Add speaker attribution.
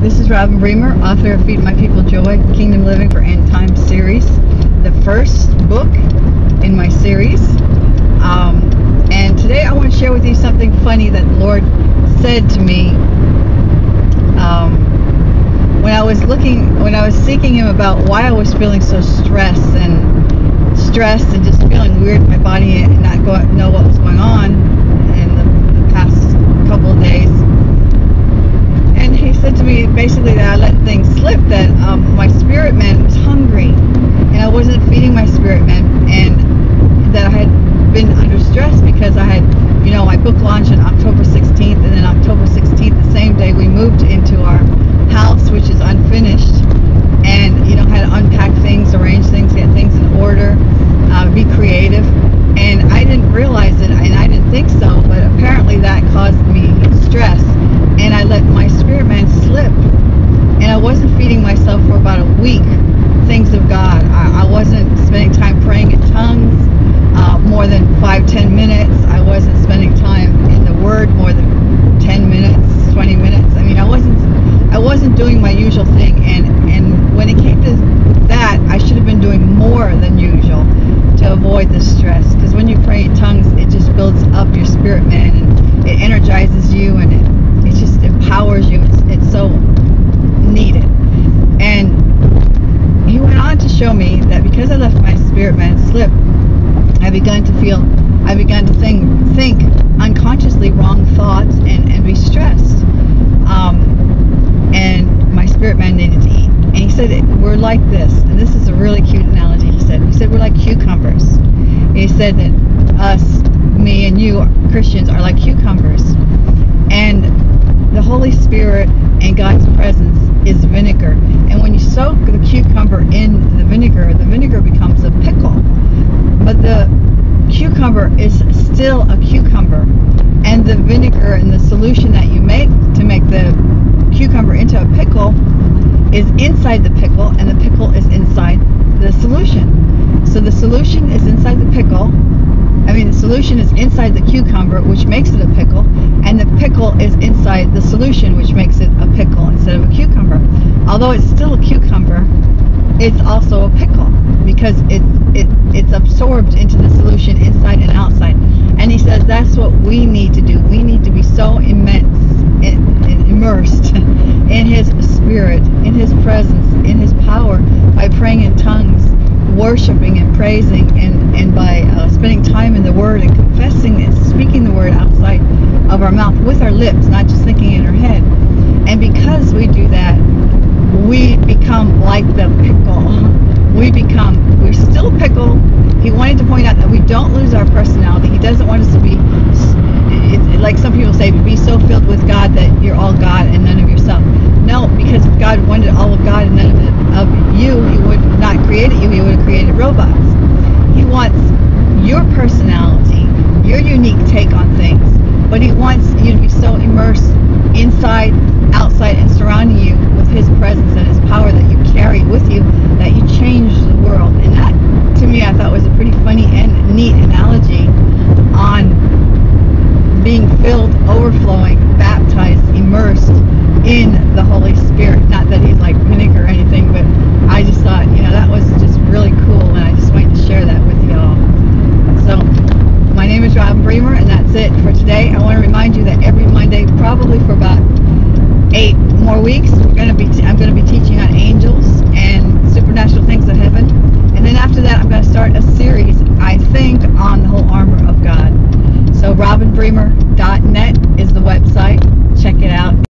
Speaker 1: This is Robin Bremer, author of Feed My People Joy, Kingdom Living for End Time series, the first book in my series. Um, and today I want to share with you something funny that the Lord said to me um, when I was looking, when I was seeking Him about why I was feeling so stressed and stressed and just feeling weird in my body and not go, know what was going on in the, the past couple of days and he said to me basically that I let things slip, that um, my spirit man was hungry, and I wasn't feeding my spirit man, and that I had been under stress because I had, you know, my book launched on October 16th, and then October 16th, the same day, we moved into our house, which is unfinished, and you know, had to unpack things, arrange things, get things in order, uh, be creative, and I didn't realize it, and I didn't think so, but apparently that caused me stress and I let my spirit man slip. And I wasn't feeding myself for about a week things of God. I, I wasn't spending time praying in tongues uh, more than five, ten minutes. I wasn't spending time in the Word more than ten minutes, twenty minutes. I mean, I wasn't, I wasn't doing my usual thing. And and when it came to that, I should have been doing more than usual to avoid the stress. Because when you pray in tongues, it just builds up your spirit man and it energizes you and it it just empowers you. It's, it's so needed. And he went on show me that because I left my spirit man slip, I began to feel, I began to think, think unconsciously wrong thoughts and, and be stressed. Um, and my spirit man needed to eat. And he said, we're like this. And this is a really cute analogy he said. He said, we're like cucumbers. He said that us, me and you, Christians, are like cucumbers. And the Holy Spirit and God's presence is vinegar. And when you soak the cucumber in vinegar, the vinegar becomes a pickle. But the cucumber is still a cucumber. And the vinegar and the solution that you make to make the cucumber into a pickle is inside the pickle, and the pickle is inside the solution. So the solution is inside the pickle. I mean, the solution is inside the cucumber, which makes it a pickle, and the pickle is inside the solution, which makes it a pickle instead of a cucumber. Although it's it's also a pickle because it, it it's absorbed into the solution inside and outside. And he says that's what we need to do. We need to be so immense, in, immersed in His Spirit, in His presence, in His power by praying in tongues, worshiping and praising, and and by uh, spending time in the Word and confessing and speaking the Word outside of our mouth with our lips, not just thinking in our head. And because we do that, become like the pickle. We become, we're still pickle. He wanted to point out that we don't lose our personality. He doesn't want us to be, like some people say, be so filled with God that you're all God and none of yourself. No, because God wanted all of God and none of, it, of you, He would not created you. He would have created robots. He wants your personality, your unique take on things, but He wants you to be so immersed inside, outside, and surrounding you with His presence and His power that you carry with you, that you change the world. And that, to me, I thought was a pretty funny and neat analogy on being filled, overflowing, baptized, immersed in the Holy Spirit. Not that He's like vinegar or anything, but I just thought, you know, that was just really cool, and I just wanted to share that with you all. So, my name is Rob Bremer, and that's it for today. I want to remind you that every Monday, probably for about eight more weeks, we're to be t- I'm going to be teaching on angels and supernatural things of heaven, and then after that, I'm going to start a